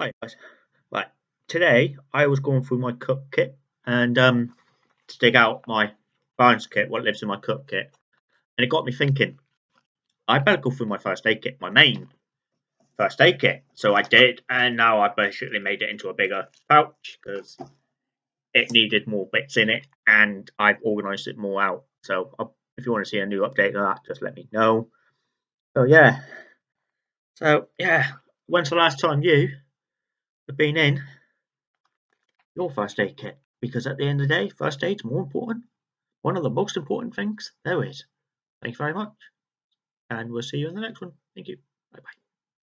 Hi guys. Right, today I was going through my cook kit and um to dig out my burns kit, what lives in my cook kit, and it got me thinking. I better go through my first aid kit, my main first aid kit. So I did, and now I basically made it into a bigger pouch because it needed more bits in it, and I've organised it more out. So I'll, if you want to see a new update of that, just let me know. So yeah. So yeah, when's the last time you have been in your first aid kit? Because at the end of the day, first aid's more important. One of the most important things there is. Thanks very much. And we'll see you in the next one. Thank you. Bye bye.